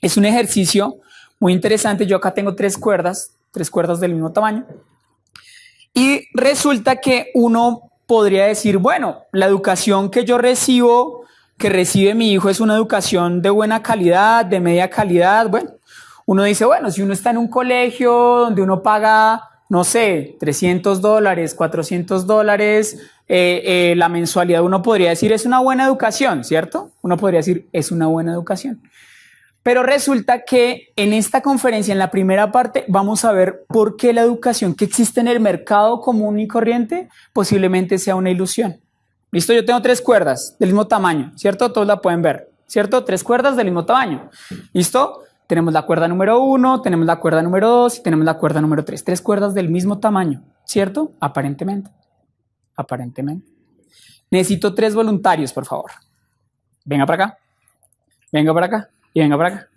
Es un ejercicio muy interesante. Yo acá tengo tres cuerdas, tres cuerdas del mismo tamaño. Y resulta que uno podría decir, bueno, la educación que yo recibo, que recibe mi hijo, es una educación de buena calidad, de media calidad. Bueno, uno dice, bueno, si uno está en un colegio donde uno paga, no sé, 300 dólares, 400 dólares, eh, eh, la mensualidad, uno podría decir, es una buena educación, ¿cierto? Uno podría decir, es una buena educación. Pero resulta que en esta conferencia, en la primera parte, vamos a ver por qué la educación que existe en el mercado común y corriente posiblemente sea una ilusión. Listo, yo tengo tres cuerdas del mismo tamaño, ¿cierto? Todos la pueden ver, ¿cierto? Tres cuerdas del mismo tamaño. ¿Listo? Tenemos la cuerda número uno, tenemos la cuerda número dos y tenemos la cuerda número tres. Tres cuerdas del mismo tamaño, ¿cierto? Aparentemente. Aparentemente. Necesito tres voluntarios, por favor. Venga para acá. Venga para acá. Y venga para acá.